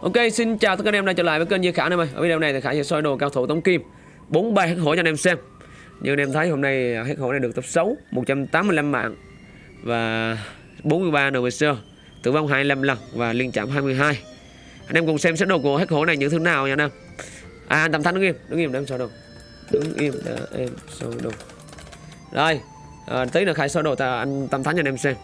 Ok, xin chào tất cả anh em đã trở lại với kênh Di Khả anh em ơi. Ở video này thì Khả sẽ soi đồ cao thủ Tống Kim 43 hét hổ cho anh em xem. Như anh em thấy hôm nay hét hổ này được tập 6, 185 mạng và 43 sơ, tử vong 25 lần và liên chạm 22. Anh em cùng xem xét đồ của hét hổ này như thế nào nha anh em. À, anh Tâm Thánh đứng im, đứng im để em soi đồ. Đứng im để em soi đồ. Rồi, à, tí nữa Khải soi đồ ta anh Tâm Thánh cho anh em xem.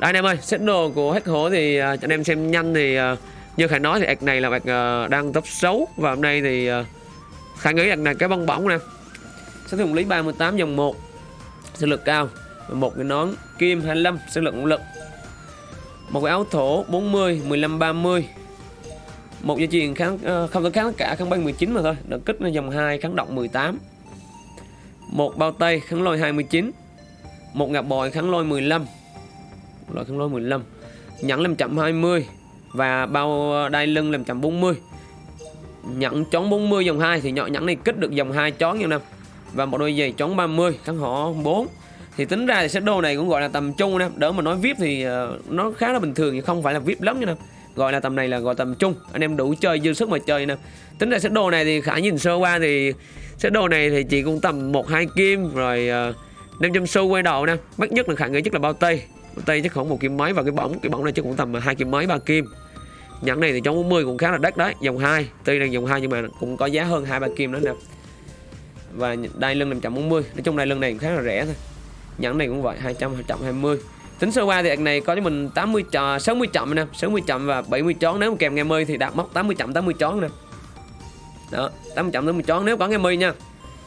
Đây anh em ơi, xét đồ của hét hổ thì à, cho anh em xem nhanh thì à, như Khải nói thì ạc này là ạc uh, ờ, đang top 6 và hôm nay thì uh, Khải nghĩ ạc này cái bong bóng nè. Sẽ dùng lý 38 dòng 1 sức lực cao. Một cái nón kim 25 sức lực lực. Một cái áo thổ 40 15 30 một dây chuyền kháng uh, không có kháng cả kháng bay 19 mà thôi. Đợt kích là dòng 2 kháng động 18 một bao tay kháng lôi 29 một ngạp bòi kháng lôi 15 loại kháng lôi 15 nhẫn 520 và bao đai lưng làm chậm 40 nhẫn chón 40 dòng 2 thì nhỏ nhẫn này kích được dòng 2 chón nha năm. Và một đôi giày chón 30 kháng họ 4 thì tính ra thì set đồ này cũng gọi là tầm trung nè. Đỡ mà nói vip thì ờ, nó khá là bình thường nhưng không phải là vip lắm nha nè. Gọi là tầm này là gọi tầm trung. Anh em đủ chơi dư sức mà chơi nè. Tính ra set đồ này thì khả nhìn sơ qua thì set đồ này thì chỉ cũng tầm một hai kim rồi ờ, uh, 500 xu quay đầu nè. Mắc nhất là khả nghĩ nhất là bao tây tay chắc khoảng một kim mấy và cái bóng cái bóng này chắc cũng tầm hai kim mấy, ba kim. Nhẫn này thì trong 40 cũng khá là đắt đấy, dòng 2 tuy là dòng 2 nhưng mà cũng có giá hơn hai, ba kim đó nè. Và đai lưng 540 nói chung đai lưng này cũng khá là rẻ thôi. Nhẫn này cũng vậy 200 220 tính sơ qua thì này có cho mình 80 trò 60 chậm nè 60 chậm và 70 chón nếu kèm nghe mươi thì đạt mốc 80 chậm 80 chón nè. Đó 80 chậm 80 chón nếu có nghe mươi nha.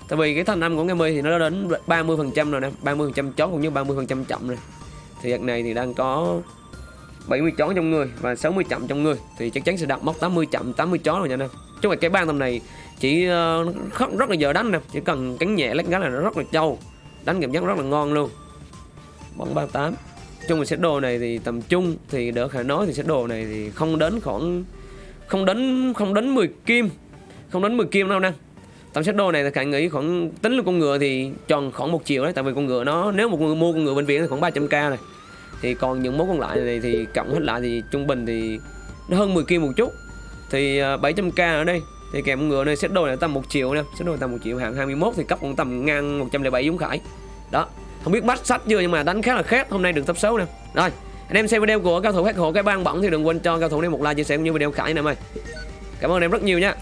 Tại vì cái thanh âm của nghe mươi thì nó đến 30 phần trăm rồi nè 30 phần trăm chón cũng như 30 phần trăm chậm rồi thì đợt này thì đang có 70 chó trong người và 60 chậm trong người. Thì chắc chắn sẽ đặt mốc 80 chậm 80 chó rồi nha anh em. Chứ mà cái ban tầm này chỉ uh, rất là giờ đánh nè. Chỉ cần cắn nhẹ lách gắn là nó rất là trâu. Đánh cảm giác rất là ngon luôn. Bóng 38 chung là set đồ này thì tầm trung thì đỡ khả nói thì set đồ này thì không đến khoảng không đến không đến 10 kim. Không đến 10 kim đâu nè tổng set đô này thì khả nghĩ khoảng, tính là con ngựa thì tròn khoảng một triệu đấy, tại vì con ngựa nó, nếu một người mua con ngựa bệnh viện thì khoảng 300k này. Thì còn những món còn lại này thì cộng hết lại thì trung bình thì nó hơn 10 kia một chút. Thì à, 700k ở đây, thì kèm ngựa này xét đôi này tầm một triệu nè xét đôi tầm một triệu hạng 21 thì cấp cũng tầm ngang 107 giống khải. Đó, không biết bắt sách chưa nhưng mà đánh khá là khét hôm nay được tập xấu nè. Rồi, anh em xem video của cao thủ hát hộ cái ban bỏng thì đừng quên cho cao thủ này một like, chia sẻ cũng như video khải nè mày cảm ơn em rất nhiều nha.